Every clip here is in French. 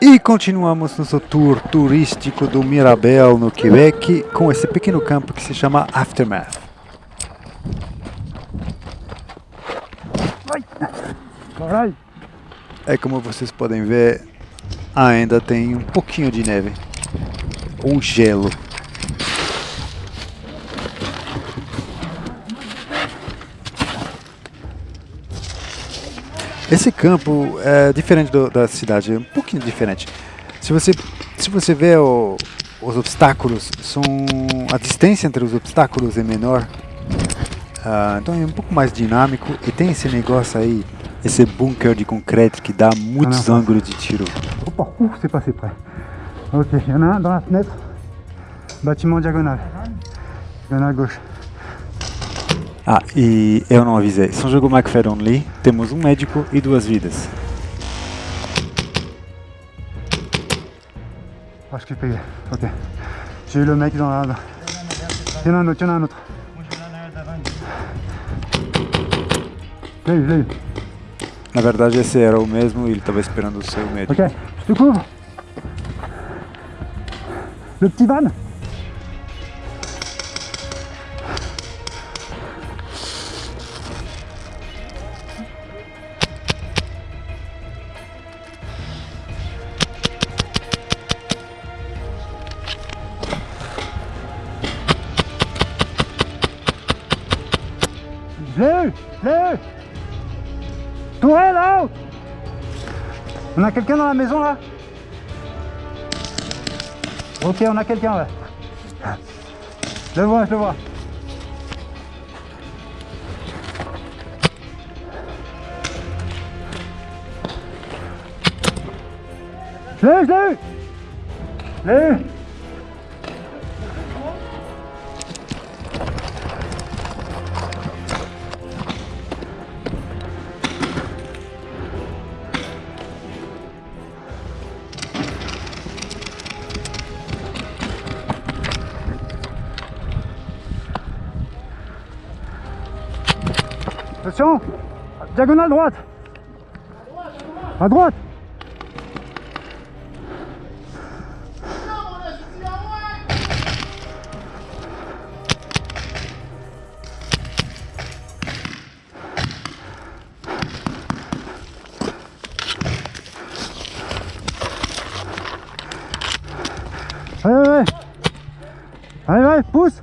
E continuamos nosso tour turístico do Mirabel, no Quebec, com esse pequeno campo que se chama Aftermath. É como vocês podem ver, ainda tem um pouquinho de neve, ou gelo. Esse campo é diferente do, da cidade, é um pouquinho diferente. Se você, se você vê o, os obstáculos, são a distância entre os obstáculos é menor. Uh, então é um pouco mais dinâmico e tem esse negócio aí, esse bunker de concreto que dá muitos ah, ângulos de tiro. Opa, uh, c'est passé près. Ok, il y en a un dans la fenêtre, bâtiment diagonal, diagonal gauche. Ah, e eu não avisei. São jogo McFadden Lee, temos um médico e duas vidas. Acho que peguei, ok. J'ai eu le mec dans la... Il y en a un autre, il y en a un autre. Eu. Na verdade esse era o mesmo e ele estava esperando o seu médico. Ok, je te couvre. Le petit van On a quelqu'un dans la maison là Ok, on a quelqu'un là. Je le vois, je le vois. Je l'ai eu, je l'ai eu Je l'ai eu Attention Diagonale droite. À droite. Allez, allez, allez, Pousse.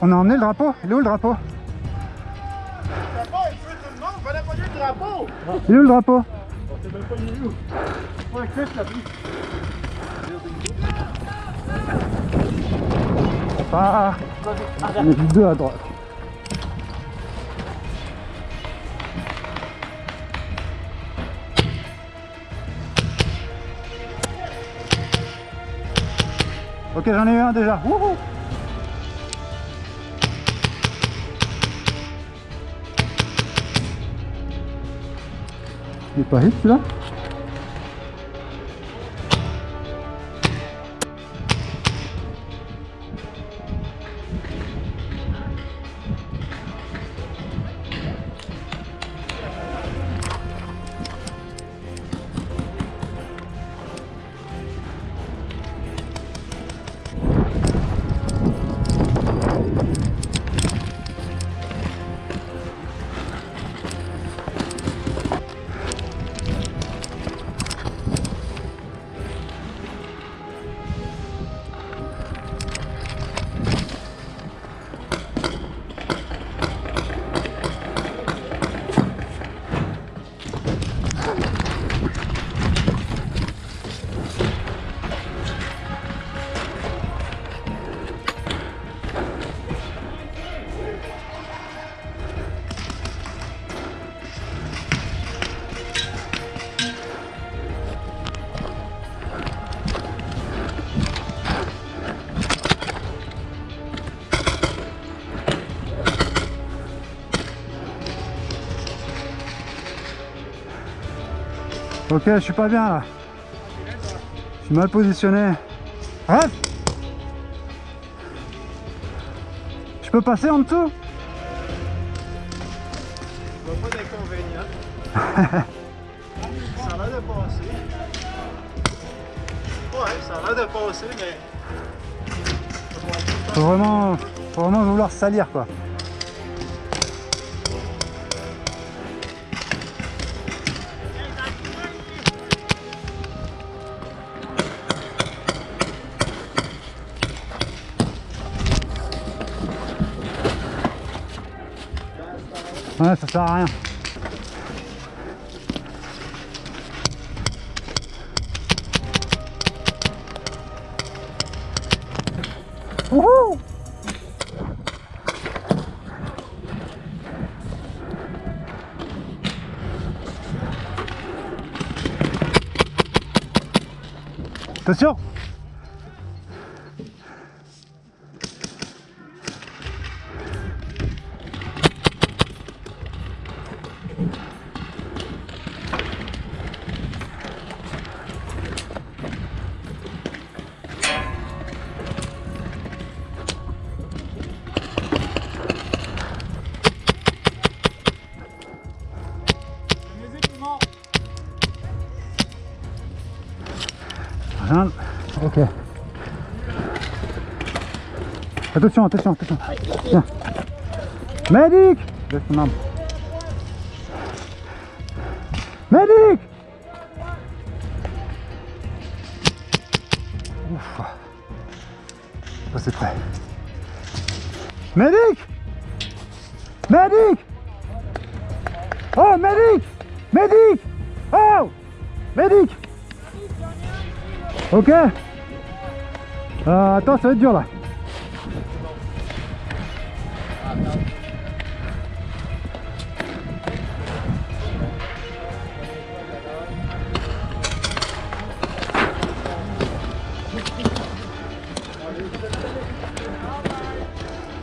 On a emmené le drapeau. Il est où le drapeau? Il est où le drapeau? On est deux à droite. Ok, j'en ai eu un déjà. Il est pas Ok, je suis pas bien là. Je suis mal positionné. Arrête Je peux passer en dessous? Je vois pas d'inconvénient. ça a l'air de passer. Ouais, ça a l'air de passer, mais. Faut vraiment, faut vraiment vouloir salir quoi. Ouais, ça sert à rien. Wouhou Attention Ok. Attention, attention, attention. Tiens. Medic Laisse Ouf. C'est prêt. Medic Medic Oh, medic Medic Oh Medic Ok euh, Attends, ça va être dur là.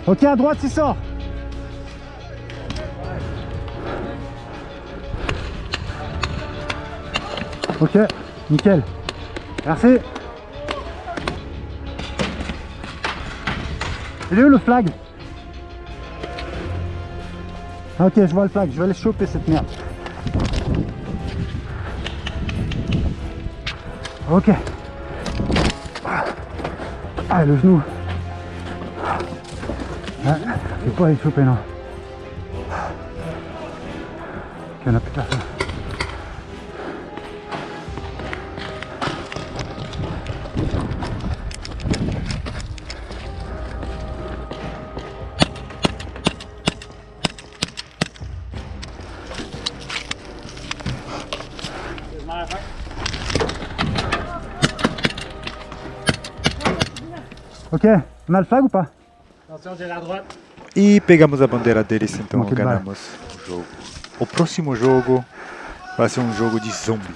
Ok, à droite, il sort. Ok, nickel. Merci. Il est où le flag Ah, Ok, je vois le flag, je vais aller choper cette merde. Ok. Ah, le genou. Ah, je vais pas aller choper, non. Ok, on a plus personne. Ok, on a le flag ou pas Attention, j'ai la droite. E pegamos a bandeira deles, então vai? ganhamos o jogo. O próximo jogo vai ser um jogo de zombie.